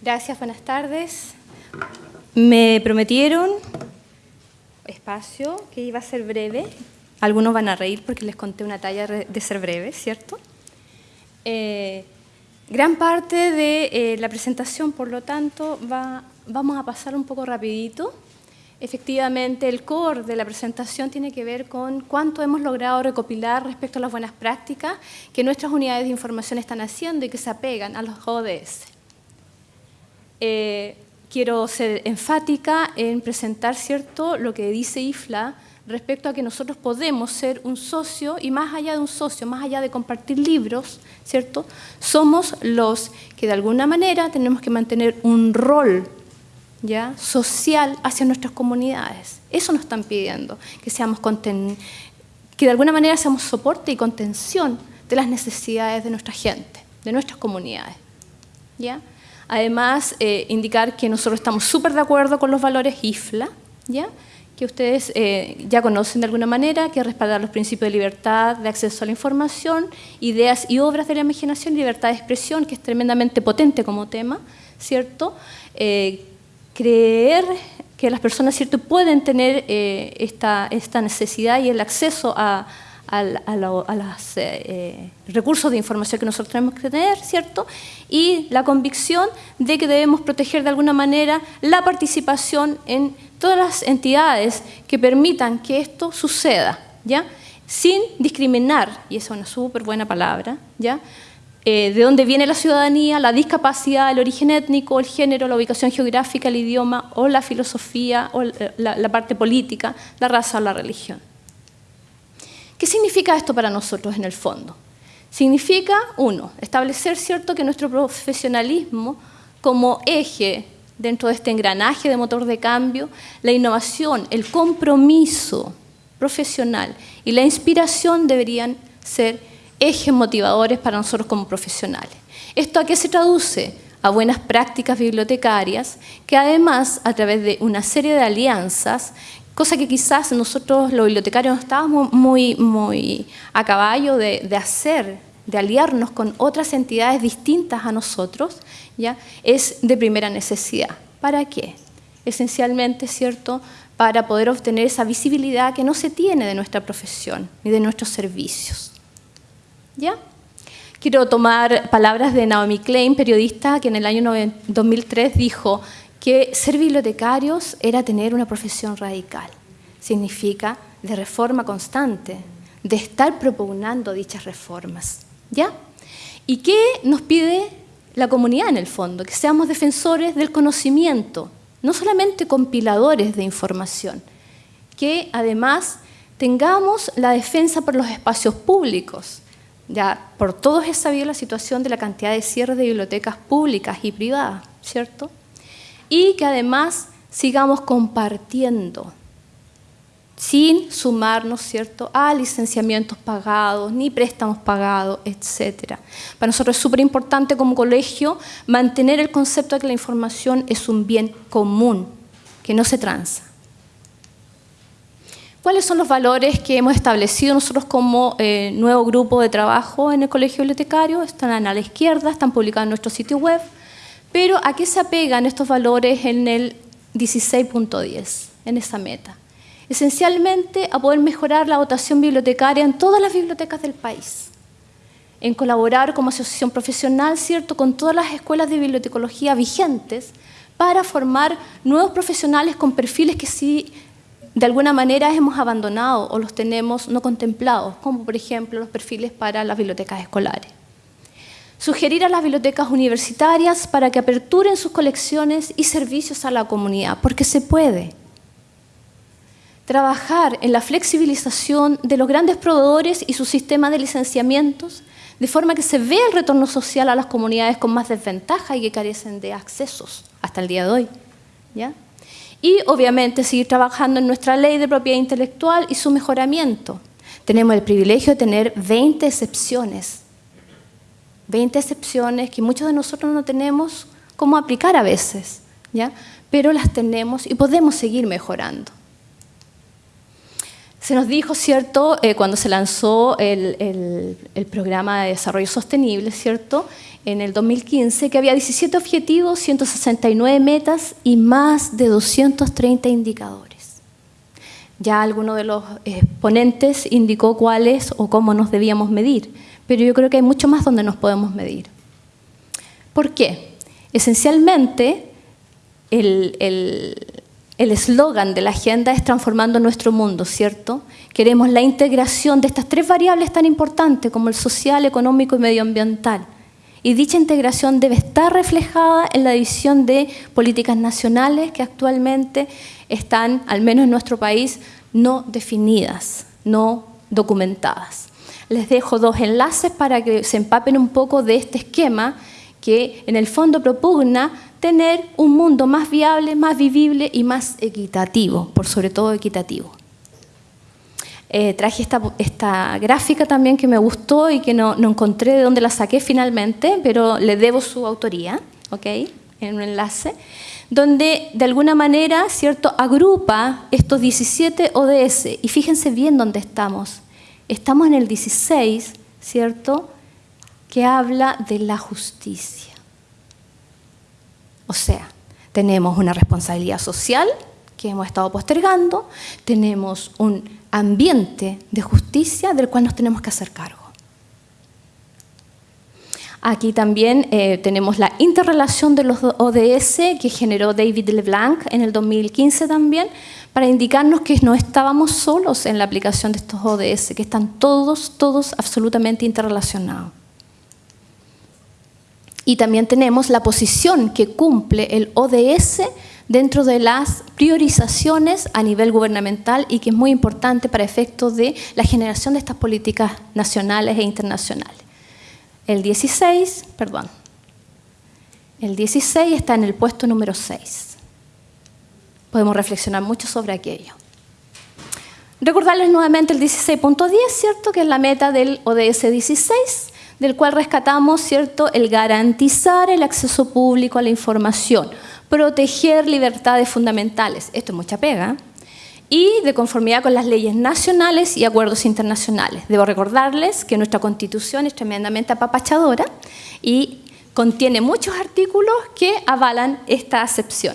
Gracias, buenas tardes. Me prometieron espacio que iba a ser breve. Algunos van a reír porque les conté una talla de ser breve, ¿cierto? Eh, gran parte de eh, la presentación, por lo tanto, va, vamos a pasar un poco rapidito. Efectivamente, el core de la presentación tiene que ver con cuánto hemos logrado recopilar respecto a las buenas prácticas que nuestras unidades de información están haciendo y que se apegan a los ODS. Eh, quiero ser enfática en presentar cierto lo que dice IFLA respecto a que nosotros podemos ser un socio y más allá de un socio, más allá de compartir libros, ¿cierto? Somos los que de alguna manera tenemos que mantener un rol ¿ya? social hacia nuestras comunidades. Eso nos están pidiendo, que, seamos que de alguna manera seamos soporte y contención de las necesidades de nuestra gente, de nuestras comunidades. ¿ya? Además, eh, indicar que nosotros estamos súper de acuerdo con los valores IFLA, ¿ya? que ustedes eh, ya conocen de alguna manera, que respaldar los principios de libertad, de acceso a la información, ideas y obras de la imaginación, libertad de expresión, que es tremendamente potente como tema, ¿cierto? Eh, creer que las personas ¿cierto? pueden tener esta, esta, necesidad y el acceso a, los eh, recursos de información que nosotros tenemos que tener, ¿cierto? Y la convicción de que debemos proteger de alguna manera la participación en todas las entidades que permitan que esto suceda, ¿ya? Sin discriminar, y esa es una súper buena palabra, ¿ya? Eh, de dónde viene la ciudadanía, la discapacidad, el origen étnico, el género, la ubicación geográfica, el idioma o la filosofía o la, parte política, la raza o la religión. ¿Qué significa esto para nosotros en el fondo? Significa, uno, establecer cierto que nuestro profesionalismo como eje dentro de este engranaje de motor de cambio, la innovación, el compromiso profesional y la inspiración deberían ser ejes motivadores para nosotros como profesionales. ¿Esto a qué se traduce? A buenas prácticas bibliotecarias, que además, a través de una serie de alianzas, cosa que quizás nosotros los bibliotecarios no estábamos muy, muy a caballo de, hacer, de aliarnos con otras entidades distintas a nosotros, ¿ya? es de primera necesidad. ¿Para qué? Esencialmente, ¿cierto?, para poder obtener esa visibilidad que no se tiene de nuestra profesión ni de nuestros servicios. ¿Ya? Quiero tomar palabras de Naomi Klein, periodista que en el año 2003 dijo que ser bibliotecarios era tener una profesión radical. Significa de reforma constante, de estar propugnando dichas reformas. ¿Ya? ¿Y qué nos pide la comunidad en el fondo? Que seamos defensores del conocimiento, no solamente compiladores de información, que además tengamos la defensa por los espacios públicos, ya por todos es sabido la situación de la cantidad de cierres de bibliotecas públicas y privadas, ¿cierto? Y que además sigamos compartiendo, sin sumarnos, ¿cierto?, a licenciamientos pagados, ni préstamos pagados, etc. Para nosotros es súper importante como colegio mantener el concepto de que la información es un bien común, que no se transa. ¿Cuáles son los valores que hemos establecido nosotros como eh, nuevo grupo de trabajo en el Colegio Bibliotecario? Están a la izquierda, están publicados en nuestro sitio web. Pero ¿a qué se apegan estos valores en el 16.10, en esa meta? Esencialmente a poder mejorar la votación bibliotecaria en todas las bibliotecas del país, en colaborar como asociación profesional, ¿cierto?, con todas las escuelas de bibliotecología vigentes para formar nuevos profesionales con perfiles que sí de alguna manera hemos abandonado o los tenemos no contemplados, como por ejemplo los perfiles para las bibliotecas escolares. Sugerir a las bibliotecas universitarias para que aperturen sus colecciones y servicios a la comunidad, porque se puede. Trabajar en la flexibilización de los grandes proveedores y su sistema de licenciamientos, de forma que se vea el retorno social a las comunidades con más desventaja y que carecen de accesos hasta el día de hoy. Y obviamente seguir trabajando en nuestra ley de propiedad intelectual y su mejoramiento. Tenemos el privilegio de tener 20 excepciones. 20 excepciones que muchos de nosotros no tenemos cómo aplicar a veces, ¿ya? pero las tenemos y podemos seguir mejorando. Se nos dijo, ¿cierto?, eh, cuando se lanzó el, el, programa de desarrollo sostenible, ¿cierto?, en el 2015, que había 17 objetivos, 169 metas y más de 230 indicadores. Ya alguno de los ponentes indicó cuáles o cómo nos debíamos medir, pero yo creo que hay mucho más donde nos podemos medir. ¿Por qué? Esencialmente, el eslogan de la agenda es transformando nuestro mundo, ¿cierto? Queremos la integración de estas tres variables tan importantes como el social, económico y medioambiental. Y dicha integración debe estar reflejada en la división de políticas nacionales que actualmente están, al menos en nuestro país, no definidas, no documentadas. Les dejo dos enlaces para que se empapen un poco de este esquema que en el fondo propugna tener un mundo más viable, más vivible y más equitativo, por sobre todo equitativo. Eh, traje esta, gráfica también que me gustó y que no, encontré de dónde la saqué finalmente, pero le debo su autoría, ¿ok? En un enlace, donde de alguna manera, ¿cierto?, agrupa estos 17 ODS. Y fíjense bien dónde estamos. Estamos en el 16, ¿cierto?, que habla de la justicia. O sea, tenemos una responsabilidad social que hemos estado postergando, tenemos un ambiente de justicia del cual nos tenemos que hacer. Aquí también eh, tenemos la interrelación de los ODS que generó David LeBlanc en el 2015 también, para indicarnos que no estábamos solos en la aplicación de estos ODS, que están todos, todos absolutamente interrelacionados. Y también tenemos la posición que cumple el ODS dentro de las priorizaciones a nivel gubernamental y que es muy importante para efectos de la generación de estas políticas nacionales e internacionales. El 16, perdón, el 16 está en el puesto número 6. Podemos reflexionar mucho sobre aquello. Recordarles nuevamente el 16.10, ¿cierto? Que es la meta del ODS 16, del cual rescatamos, ¿cierto? El garantizar el acceso público a la información, proteger libertades fundamentales, esto es mucha pega, y de conformidad con las leyes nacionales y acuerdos internacionales. Debo recordarles que nuestra Constitución es tremendamente apapachadora y contiene muchos artículos que avalan esta acepción.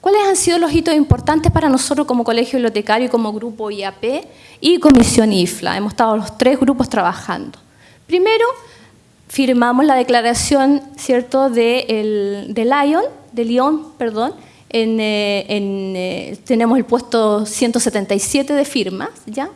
¿Cuáles han sido los hitos importantes para nosotros como Colegio Bibliotecario, como Grupo IAP y Comisión IFLA? Hemos estado los tres grupos trabajando. Primero, firmamos la declaración ¿cierto? De, de Lyon, de Lyon, perdón, en, eh, eh, tenemos el puesto 177 de firmas, ¿ya?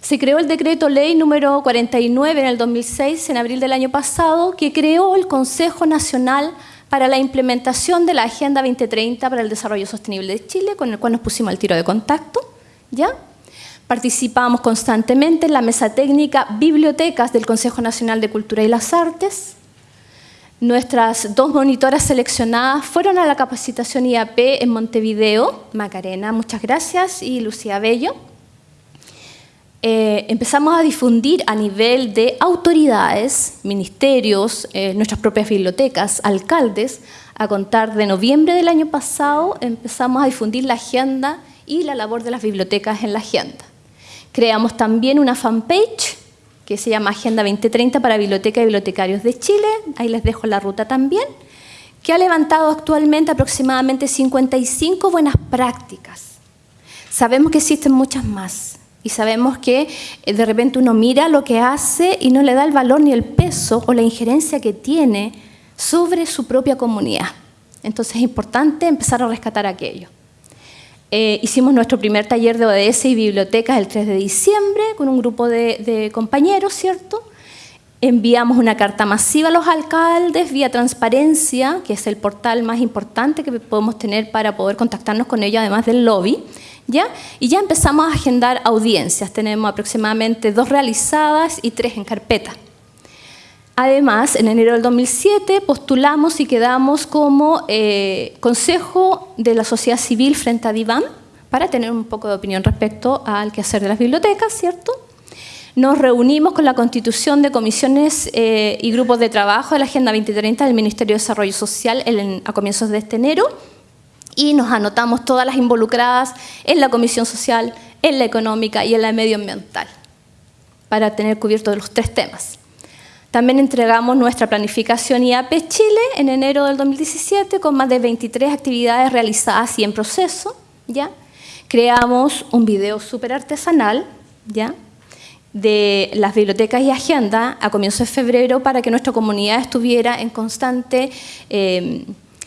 Se creó el decreto ley número 49 en el 2006, en abril del año pasado, que creó el Consejo Nacional para la implementación de la Agenda 2030 para el Desarrollo Sostenible de Chile, con el cual nos pusimos al tiro de contacto, ¿ya? Participamos constantemente en la mesa técnica Bibliotecas del Consejo Nacional de Cultura y las Artes. Nuestras dos monitoras seleccionadas fueron a la capacitación IAP en Montevideo, Macarena, muchas gracias, y Lucía Bello. Eh, empezamos a difundir a nivel de autoridades, ministerios, eh, nuestras propias bibliotecas, alcaldes, a contar de noviembre del año pasado empezamos a difundir la agenda y la labor de las bibliotecas en la agenda. Creamos también una fanpage que se llama Agenda 2030 para Biblioteca y Bibliotecarios de Chile, ahí les dejo la ruta también, que ha levantado actualmente aproximadamente 55 buenas prácticas. Sabemos que existen muchas más y sabemos que eh, de repente uno mira lo que hace y no le da el valor ni el peso o la injerencia que tiene sobre su propia comunidad. Entonces es importante empezar a rescatar aquello. Eh, hicimos nuestro primer taller de ODS y bibliotecas el 3 de diciembre con un grupo de, compañeros, ¿cierto? Enviamos una carta masiva a los alcaldes vía transparencia, que es el portal más importante que podemos tener para poder contactarnos con ellos, además del lobby. ¿ya? Y ya empezamos a agendar audiencias. Tenemos aproximadamente dos realizadas y tres en carpeta. Además, en enero del 2007 postulamos y quedamos como eh, Consejo de la Sociedad Civil frente a DIVAN para tener un poco de opinión respecto al quehacer de las bibliotecas, ¿cierto? Nos reunimos con la constitución de comisiones eh, y grupos de trabajo de la Agenda 2030 del Ministerio de Desarrollo Social a comienzos de este enero y nos anotamos todas las involucradas en la Comisión Social, en la económica y en la medioambiental, para tener cubiertos los tres temas. También entregamos nuestra planificación IAP Chile en enero del 2017 con más de 23 actividades realizadas y en proceso. ¿ya? Creamos un video súper artesanal ¿ya? de las bibliotecas y agenda a comienzos de febrero para que nuestra comunidad estuviera en constante eh,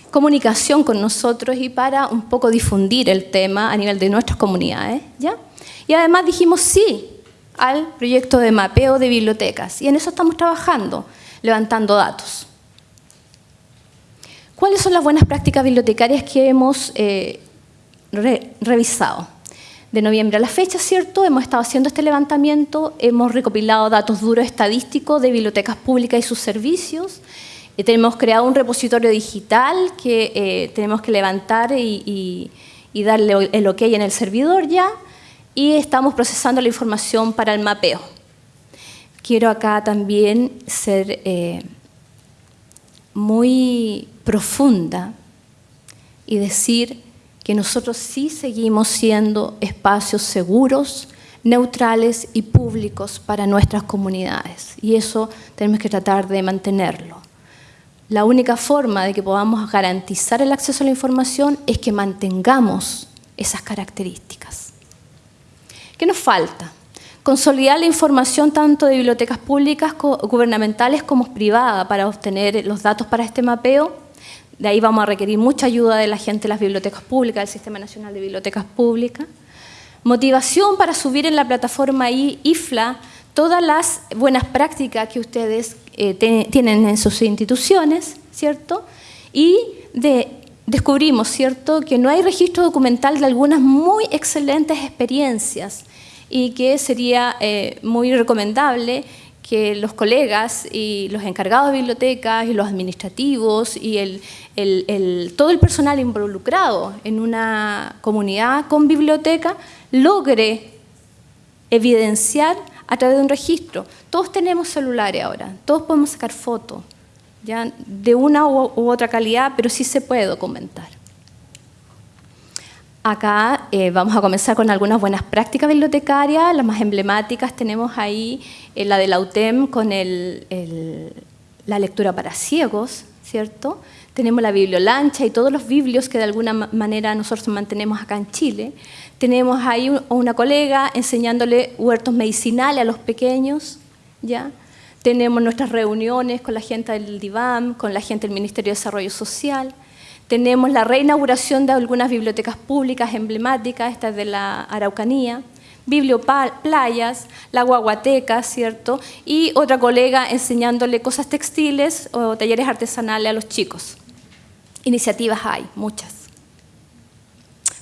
comunicación con nosotros y para un poco difundir el tema a nivel de nuestras comunidades. ¿ya? Y además dijimos sí al proyecto de mapeo de bibliotecas. Y en eso estamos trabajando, levantando datos. ¿Cuáles son las buenas prácticas bibliotecarias que hemos eh, revisado? De noviembre a la fecha, ¿cierto? Hemos estado haciendo este levantamiento, hemos recopilado datos duros estadísticos de bibliotecas públicas y sus servicios, y tenemos creado un repositorio digital que eh, tenemos que levantar y, y darle el ok en el servidor ya, y estamos procesando la información para el mapeo. Quiero acá también ser eh, muy profunda y decir que nosotros sí seguimos siendo espacios seguros, neutrales y públicos para nuestras comunidades. Y eso tenemos que tratar de mantenerlo. La única forma de que podamos garantizar el acceso a la información es que mantengamos esas características. ¿Qué nos falta? Consolidar la información tanto de bibliotecas públicas, gubernamentales como privadas para obtener los datos para este mapeo. De ahí vamos a requerir mucha ayuda de la gente de las bibliotecas públicas, del Sistema Nacional de Bibliotecas Públicas. Motivación para subir en la plataforma IFLA todas las buenas prácticas que ustedes eh, tienen en sus instituciones, ¿cierto? Y de descubrimos, ¿cierto?, que no hay registro documental de algunas muy excelentes experiencias y que sería eh, muy recomendable que los colegas y los encargados de bibliotecas y los administrativos y el, todo el personal involucrado en una comunidad con biblioteca logre evidenciar a través de un registro. Todos tenemos celulares ahora, todos podemos sacar fotos, ya de una u otra calidad, pero sí se puede documentar. Acá eh, vamos a comenzar con algunas buenas prácticas bibliotecarias, las más emblemáticas tenemos ahí eh, la de la UTEM con la lectura para ciegos, ¿cierto? Tenemos la bibliolancha y todos los biblios que de alguna manera nosotros mantenemos acá en Chile. Tenemos ahí una colega enseñándole huertos medicinales a los pequeños, ¿ya? Tenemos nuestras reuniones con la gente del DIVAM, con la gente del Ministerio de Desarrollo Social. Tenemos la reinauguración de algunas bibliotecas públicas emblemáticas, esta es de la Araucanía, biblioplayas, la guaguateca, ¿cierto? Y otra colega enseñándole cosas textiles o talleres artesanales a los chicos. Iniciativas hay, muchas.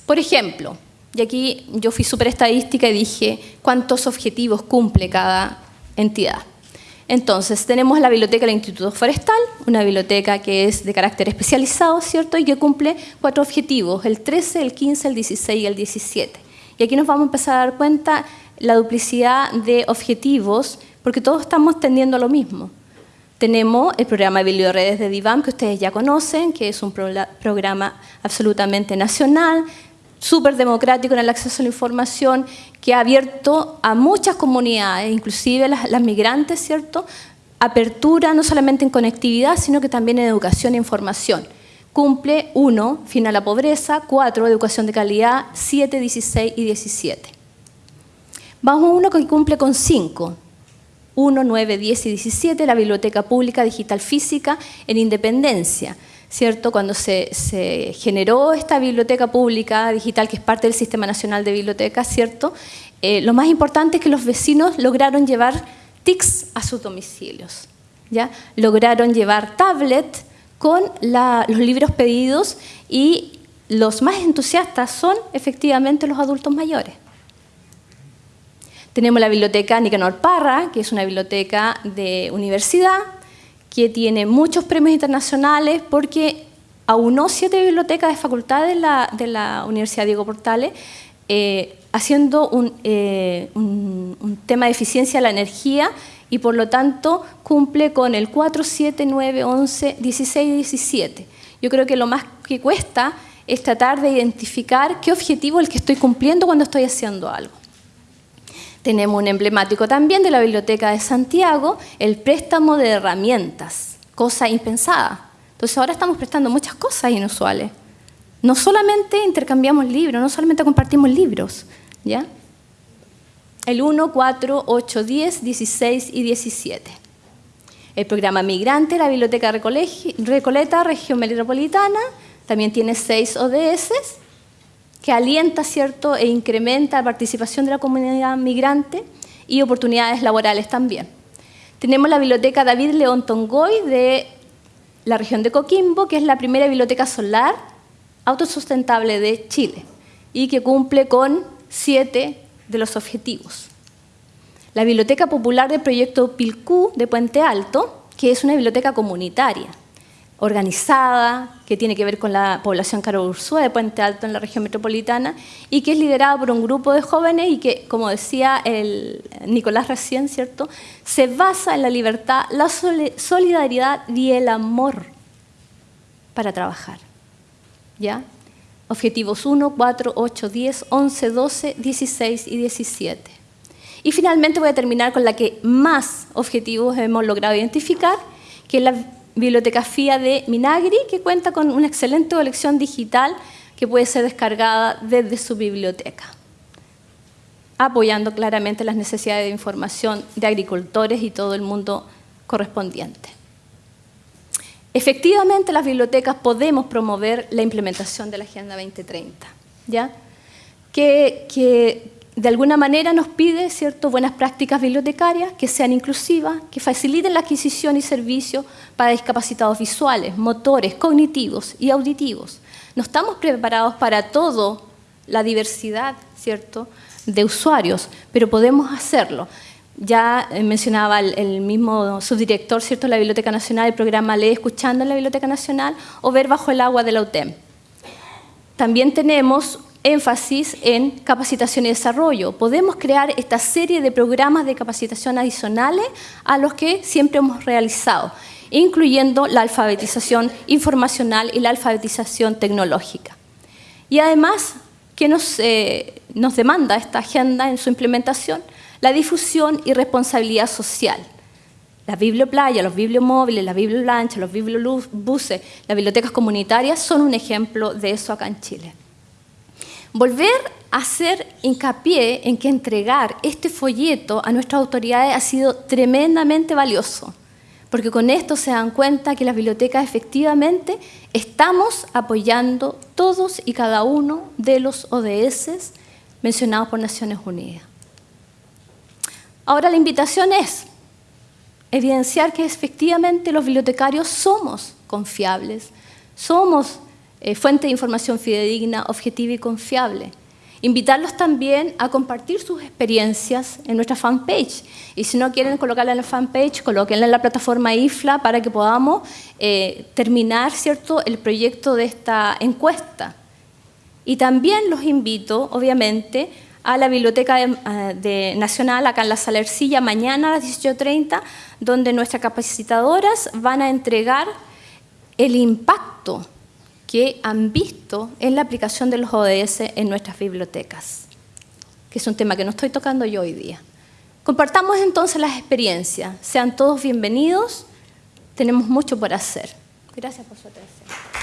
Por ejemplo, y aquí yo fui súper estadística y dije cuántos objetivos cumple cada entidad. Entonces, tenemos la biblioteca del Instituto Forestal, una biblioteca que es de carácter especializado, ¿cierto? Y que cumple cuatro objetivos, el 13, el 15, el 16 y el 17. Y aquí nos vamos a empezar a dar cuenta la duplicidad de objetivos, porque todos estamos tendiendo a lo mismo. Tenemos el programa de Redes de DIVAM, que ustedes ya conocen, que es un programa absolutamente nacional, súper democrático en el acceso a la información, que ha abierto a muchas comunidades, inclusive las, las, migrantes, ¿cierto? Apertura no solamente en conectividad, sino que también en educación e información. Cumple 1, fin a la pobreza, 4, educación de calidad, 7, 16 y 17. Vamos a uno que cumple con 5, 1, 9, 10 y 17, la Biblioteca Pública Digital Física en Independencia, ¿cierto? Cuando se, generó esta biblioteca pública digital, que es parte del Sistema Nacional de Bibliotecas, ¿cierto? Eh, lo más importante es que los vecinos lograron llevar TICs a sus domicilios, ¿ya? Lograron llevar tablet con los libros pedidos y los más entusiastas son efectivamente los adultos mayores. Tenemos la biblioteca Nicanor Parra, que es una biblioteca de universidad, que tiene muchos premios internacionales porque aunó siete bibliotecas de facultad de la, Universidad Diego Portales, eh, haciendo eh, un, un, tema de eficiencia de la energía y por lo tanto cumple con el 4, 7, 9, 11, 16 y 17. Yo creo que lo más que cuesta es tratar de identificar qué objetivo es el que estoy cumpliendo cuando estoy haciendo algo. Tenemos un emblemático también de la Biblioteca de Santiago, el préstamo de herramientas, cosa impensada. Entonces ahora estamos prestando muchas cosas inusuales. No solamente intercambiamos libros, no solamente compartimos libros, ¿ya? El 1, 4, 8, 10, 16 y 17. El programa Migrante, la Biblioteca Recoleta, región metropolitana, también tiene seis ODS que alienta ¿cierto? e incrementa la participación de la comunidad migrante y oportunidades laborales también. Tenemos la Biblioteca David León Tongoy de la región de Coquimbo, que es la primera biblioteca solar autosustentable de Chile y que cumple con siete de los objetivos. La Biblioteca Popular del Proyecto Pilcú de Puente Alto, que es una biblioteca comunitaria organizada, que tiene que ver con la población Caro de Puente Alto en la región metropolitana y que es liderada por un grupo de jóvenes y que, como decía el Nicolás recién, ¿cierto? se basa en la libertad, la solidaridad y el amor para trabajar. ¿Ya? Objetivos 1, 4, 8, 10, 11, 12, 16 y 17. Y finalmente voy a terminar con la que más objetivos hemos logrado identificar, que es la bibliotecafía de Minagri, que cuenta con una excelente colección digital que puede ser descargada desde su biblioteca, apoyando claramente las necesidades de información de agricultores y todo el mundo correspondiente. Efectivamente, las bibliotecas podemos promover la implementación de la Agenda 2030, ¿ya? Que, que de alguna manera nos pide ¿cierto? buenas prácticas bibliotecarias que sean inclusivas, que faciliten la adquisición y servicio para discapacitados visuales, motores, cognitivos y auditivos. No estamos preparados para toda la diversidad ¿cierto? de usuarios, pero podemos hacerlo. Ya eh, mencionaba el, mismo subdirector ¿cierto? de la Biblioteca Nacional, el programa Lee Escuchando en la Biblioteca Nacional o Ver Bajo el Agua de la UTEM. También tenemos énfasis en capacitación y desarrollo. Podemos crear esta serie de programas de capacitación adicionales a los que siempre hemos realizado, incluyendo la alfabetización informacional y la alfabetización tecnológica. Y además, ¿qué nos, eh, nos demanda esta agenda en su implementación? La difusión y responsabilidad social. La biblioplaya, los bibliomóviles, la biblioblancha, los bibliobuses, las bibliotecas comunitarias son un ejemplo de eso acá en Chile. Volver a hacer hincapié en que entregar este folleto a nuestras autoridades ha sido tremendamente valioso, porque con esto se dan cuenta que las bibliotecas efectivamente estamos apoyando todos y cada uno de los ODS mencionados por Naciones Unidas. Ahora la invitación es evidenciar que efectivamente los bibliotecarios somos confiables, somos eh, fuente de información fidedigna, objetiva y confiable. Invitarlos también a compartir sus experiencias en nuestra fanpage. Y si no quieren colocarla en la fanpage, colóquenla en la plataforma IFLA para que podamos eh, terminar ¿cierto? el proyecto de esta encuesta. Y también los invito, obviamente, a la Biblioteca eh, Nacional, acá en la Salercilla, mañana a las 18.30, donde nuestras capacitadoras van a entregar el impacto que han visto en la aplicación de los ODS en nuestras bibliotecas, que es un tema que no estoy tocando yo hoy día. Compartamos entonces las experiencias. Sean todos bienvenidos. Tenemos mucho por hacer. Gracias por su atención.